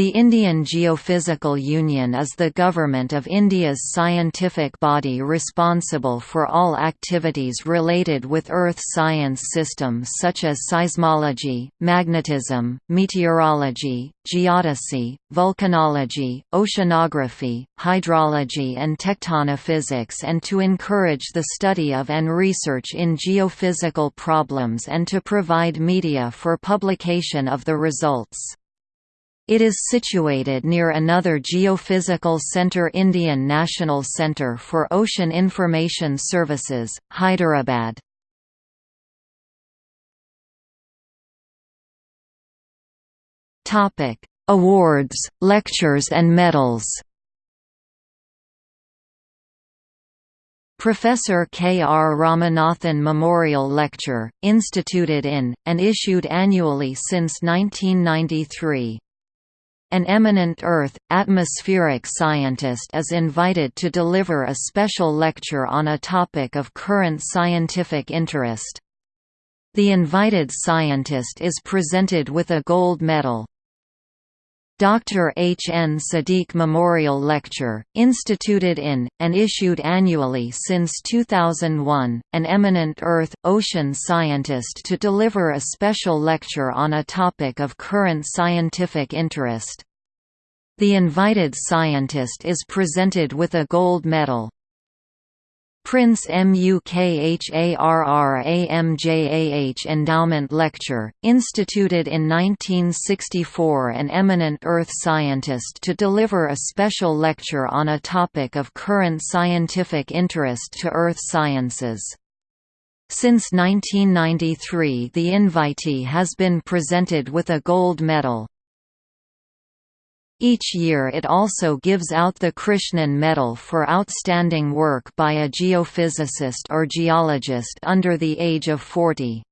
The Indian Geophysical Union is the government of India's scientific body responsible for all activities related with Earth science systems such as seismology, magnetism, meteorology, geodesy, volcanology, oceanography, hydrology and tectonophysics and to encourage the study of and research in geophysical problems and to provide media for publication of the results. It is situated near another geophysical centre Indian National Centre for Ocean Information Services, Hyderabad. Awards, lectures and medals Professor K. R. Ramanathan Memorial Lecture, instituted in, and issued annually since 1993. An eminent Earth, atmospheric scientist is invited to deliver a special lecture on a topic of current scientific interest. The invited scientist is presented with a gold medal. Dr. H. N. Siddiquie Memorial Lecture, instituted in, and issued annually since 2001, an eminent Earth, ocean scientist to deliver a special lecture on a topic of current scientific interest. The invited scientist is presented with a gold medal. Prince Mukharramjah Endowment Lecture, instituted in 1964 an eminent Earth scientist to deliver a special lecture on a topic of current scientific interest to Earth sciences. Since 1993 the invitee has been presented with a gold medal. Each year it also gives out the Krishnan Medal for outstanding work by a geophysicist or geologist under the age of 40.